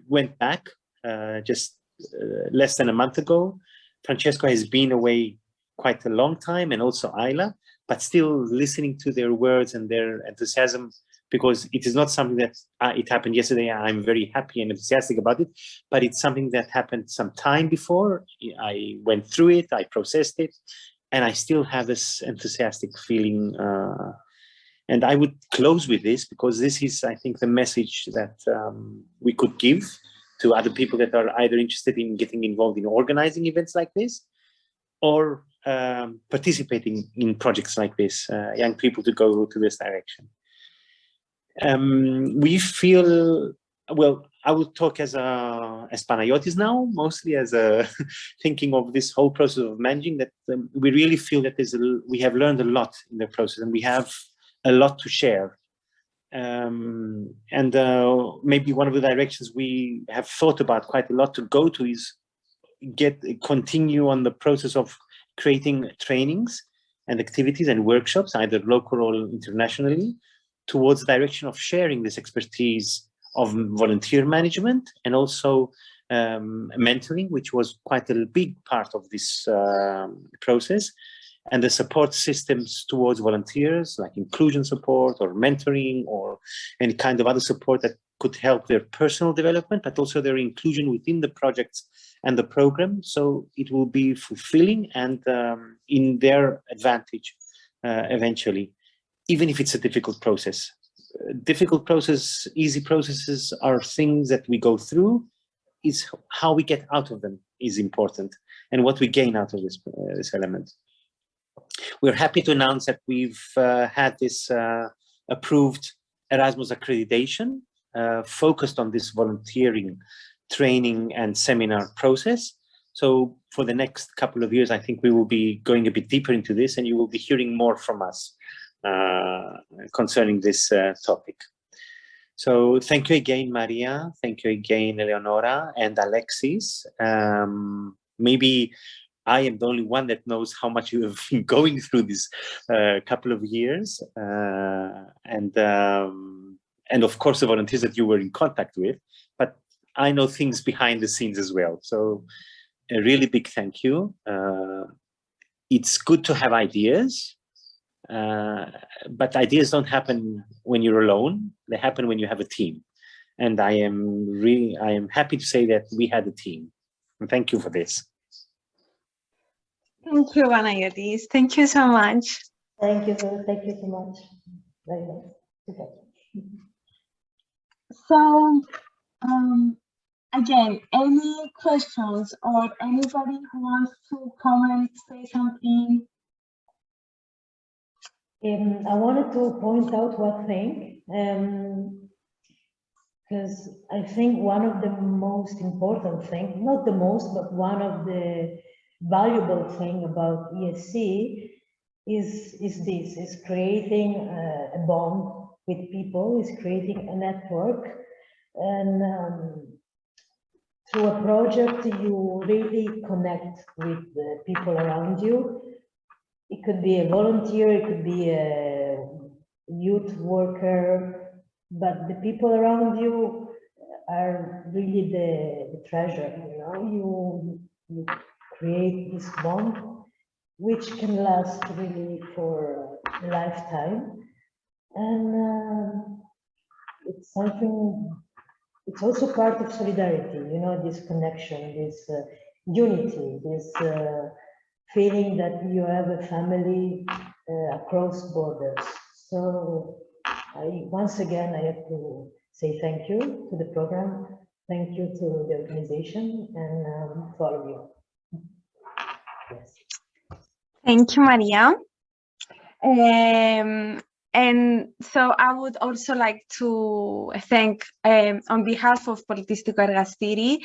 went back uh, just uh, less than a month ago Francesco has been away quite a long time and also Ayla, but still listening to their words and their enthusiasm because it is not something that uh, it happened yesterday. I'm very happy and enthusiastic about it, but it's something that happened some time before. I went through it, I processed it, and I still have this enthusiastic feeling. Uh, and I would close with this because this is, I think, the message that um, we could give to other people that are either interested in getting involved in organizing events like this or um, participating in projects like this, uh, young people to go to this direction. Um, we feel, well, I will talk as a as Panayotis now, mostly as a thinking of this whole process of managing that um, we really feel that there's a, we have learned a lot in the process and we have a lot to share um, and uh, maybe one of the directions we have thought about quite a lot to go to is get continue on the process of creating trainings and activities and workshops, either local or internationally, towards the direction of sharing this expertise of volunteer management and also um, mentoring, which was quite a big part of this uh, process, and the support systems towards volunteers like inclusion support or mentoring or any kind of other support that could help their personal development but also their inclusion within the projects and the program. So it will be fulfilling and um, in their advantage uh, eventually even if it's a difficult process. Difficult process easy processes are things that we go through. Is how we get out of them is important and what we gain out of this, uh, this element. We're happy to announce that we've uh, had this uh, approved Erasmus accreditation focused on this volunteering training and seminar process. So for the next couple of years, I think we will be going a bit deeper into this and you will be hearing more from us uh, concerning this uh, topic. So thank you again, Maria. Thank you again, Eleonora and Alexis. Um, maybe I am the only one that knows how much you have been going through this uh, couple of years, uh, and um, and of course the volunteers that you were in contact with. But I know things behind the scenes as well. So a really big thank you. Uh, it's good to have ideas, uh, but ideas don't happen when you're alone. They happen when you have a team. And I am really, I am happy to say that we had a team. And thank you for this. Thank you, Panayotis. Thank you so much. Thank you, so- thank you so much. Very nice. Okay. So, um, again, any questions or anybody who wants to comment, say something? Um, I wanted to point out one thing, um, because I think one of the most important thing, not the most, but one of the valuable thing about ESC is, is this, is creating a, a bond with people, is creating a network. And um, through a project, you really connect with the people around you. It could be a volunteer, it could be a youth worker, but the people around you are really the, the treasure, you know, you, you create this bond which can last really for a lifetime. And um, it's something, it's also part of solidarity, you know, this connection, this uh, unity, this uh, feeling that you have a family uh, across borders. So I, once again, I have to say thank you to the program, thank you to the organization and um, to all of you. Yes. Thank you, Maria. Um, and so I would also like to thank, um, on behalf of Politistiko Ergastiri,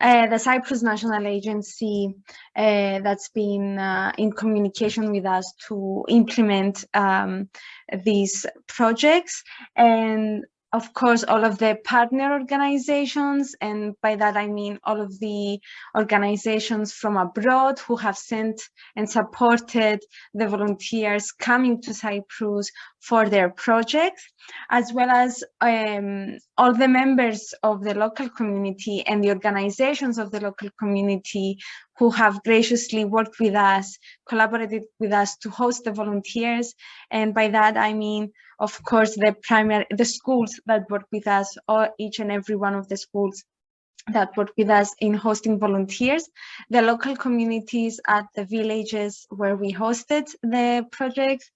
uh, the Cyprus National Agency uh, that's been uh, in communication with us to implement um, these projects. And of course, all of the partner organizations, and by that I mean all of the organizations from abroad who have sent and supported the volunteers coming to Cyprus for their projects, as well as um, all the members of the local community and the organizations of the local community who have graciously worked with us, collaborated with us to host the volunteers. And by that, I mean, of course, the primary, the schools that work with us, or each and every one of the schools that work with us in hosting volunteers, the local communities at the villages where we hosted the project,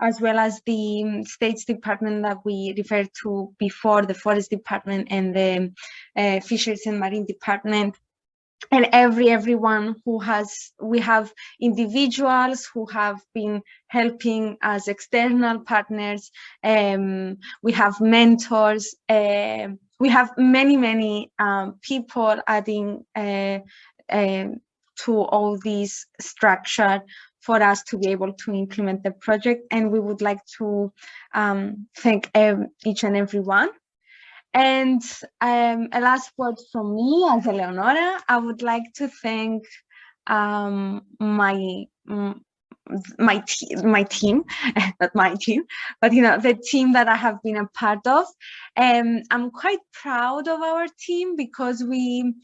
as well as the States Department that we referred to before, the Forest Department and the uh, Fisheries and Marine Department, and every everyone who has we have individuals who have been helping as external partners um, we have mentors uh, we have many many um, people adding uh, uh, to all these structure for us to be able to implement the project. And we would like to um, thank each and every one and um, a last word from me as Eleonora, I would like to thank um, my my team, my team, not my team, but you know the team that I have been a part of. And um, I'm quite proud of our team because we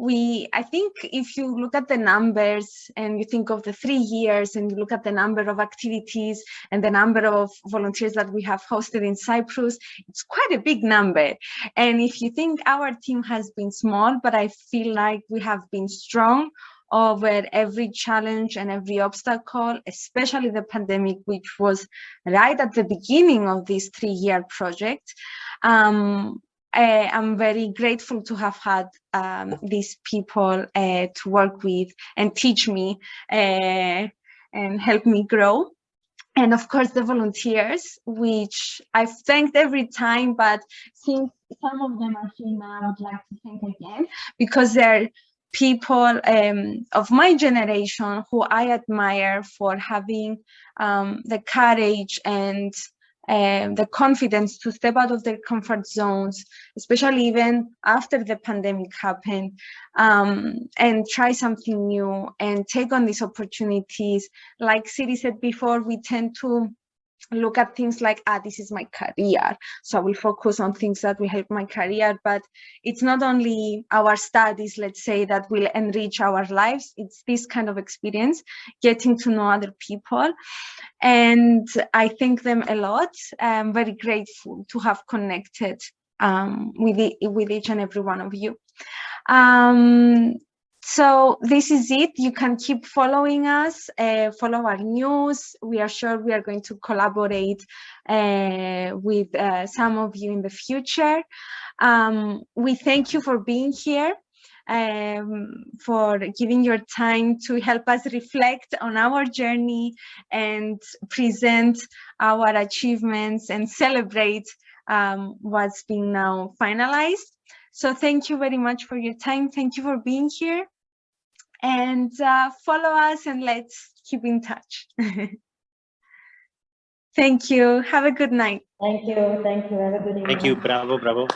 we i think if you look at the numbers and you think of the three years and you look at the number of activities and the number of volunteers that we have hosted in cyprus it's quite a big number and if you think our team has been small but i feel like we have been strong over every challenge and every obstacle, especially the pandemic, which was right at the beginning of this three-year project. Um, I am very grateful to have had um, these people uh, to work with and teach me uh, and help me grow. And of course, the volunteers, which I've thanked every time, but since some of them are here now, I would like to thank again because they're people um, of my generation who I admire for having um, the courage and um, the confidence to step out of their comfort zones, especially even after the pandemic happened, um, and try something new and take on these opportunities. Like Siri said before, we tend to look at things like, ah, this is my career. So I will focus on things that will help my career, but it's not only our studies, let's say, that will enrich our lives. It's this kind of experience, getting to know other people. And I thank them a lot. I'm very grateful to have connected um, with, the, with each and every one of you. Um, So this is it. You can keep following us, uh, follow our news. We are sure we are going to collaborate uh, with uh, some of you in the future. Um, we thank you for being here, um, for giving your time to help us reflect on our journey and present our achievements and celebrate um, what's been now finalized. So thank you very much for your time. Thank you for being here and uh, follow us and let's keep in touch. thank you. Have a good night. Thank you. Thank you. Have a good evening. Thank you. Bravo, bravo.